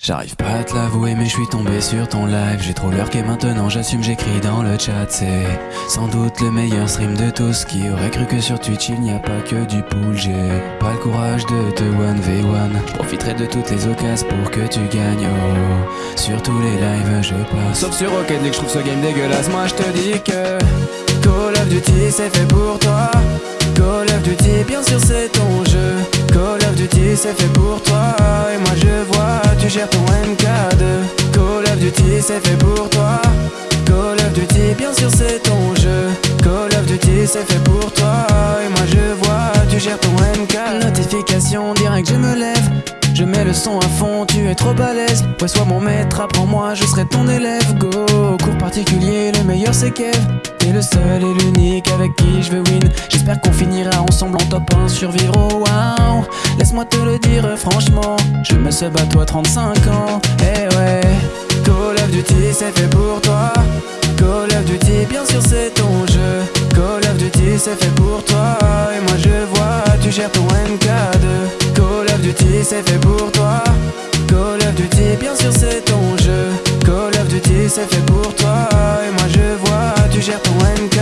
J'arrive pas à te l'avouer mais je suis tombé sur ton live. J'ai trop l'heure et maintenant j'assume j'écris dans le chat. C'est sans doute le meilleur stream de tous Qui aurait cru que sur Twitch il n'y a pas que du pool. J'ai pas le courage de te 1v1 Profiterai de toutes les occasions pour que tu gagnes. Oh, Sur tous les lives je passe. Sauf sur Rocket League je trouve ce game dégueulasse. Moi je te dis que Call of Duty c'est fait pour toi. Call of Duty bien sûr c'est ton jeu. Call of Duty c'est fait pour toi. Et moi je gères ton MK2 Call of Duty c'est fait pour toi. Call of Duty bien sûr c'est ton jeu. Call of Duty c'est fait pour toi. Et moi je vois tu gères ton MK Notification direct je me lève. Je mets le son à fond, tu es trop balèze. Ouais sois mon maître, apprends-moi, je serai ton élève. Go, cours particulier, meilleur c'est Kev T'es le seul et l'unique avec qui je veux win. J'espère qu'on finira ensemble en top 1 sur Viro. Wow, laisse-moi te le dire franchement. Je me sub à toi 35 ans. Eh ouais, Call of Duty c'est fait pour toi. Call of Duty bien sûr c'est ton jeu. Call of Duty c'est fait pour toi. Et moi je vois tu gères ton MK2 Call of Duty c'est fait pour toi. Call of Duty bien sûr c'est ton jeu. Call of Duty c'est fait pour toi tu gères ton MK